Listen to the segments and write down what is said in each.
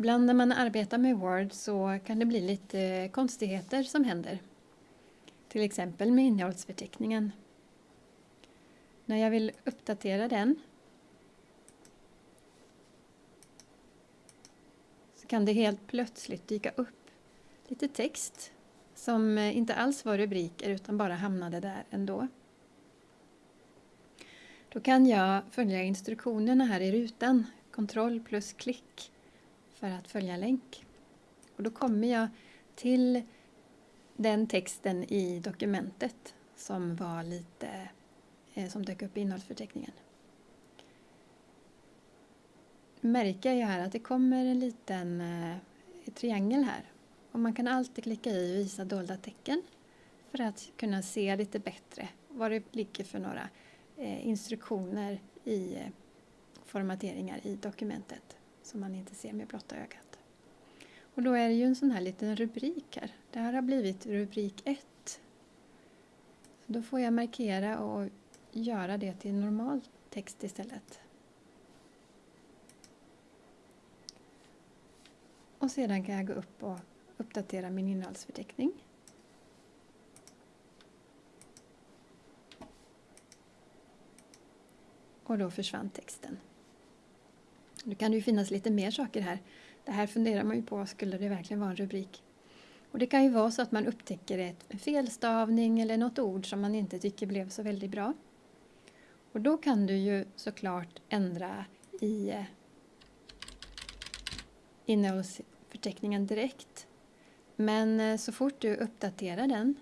Ibland när man arbetar med Word så kan det bli lite konstigheter som händer. Till exempel med innehållsförteckningen. När jag vill uppdatera den så kan det helt plötsligt dyka upp lite text som inte alls var rubriker utan bara hamnade där ändå. Då kan jag följa instruktionerna här i rutan, kontroll plus klick för att följa länk. Och då kommer jag till den texten i dokumentet som var lite eh, som dök upp i innehållsförteckningen. Märker jag här att det kommer en liten eh, triangel här och man kan alltid klicka i visa dolda tecken för att kunna se lite bättre vad det ligger för några eh, instruktioner i formateringar i dokumentet som man inte ser med blotta ögat. Och då är det ju en sån här liten rubrik här. Det här har blivit rubrik 1. Så då får jag markera och göra det till normal text istället. Och sedan kan jag gå upp och uppdatera min innehållsförteckning. Och då försvann texten. Nu kan det ju finnas lite mer saker här. Det här funderar man ju på, skulle det verkligen vara en rubrik? Och det kan ju vara så att man upptäcker ett, en felstavning eller något ord som man inte tycker blev så väldigt bra. Och då kan du ju såklart ändra i eh, innehållsförteckningen direkt. Men eh, så fort du uppdaterar den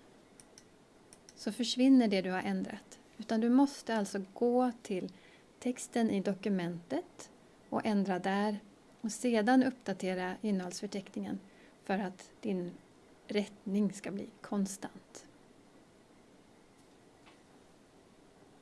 så försvinner det du har ändrat. Utan du måste alltså gå till texten i dokumentet och ändra där och sedan uppdatera innehållsförteckningen för att din rättning ska bli konstant.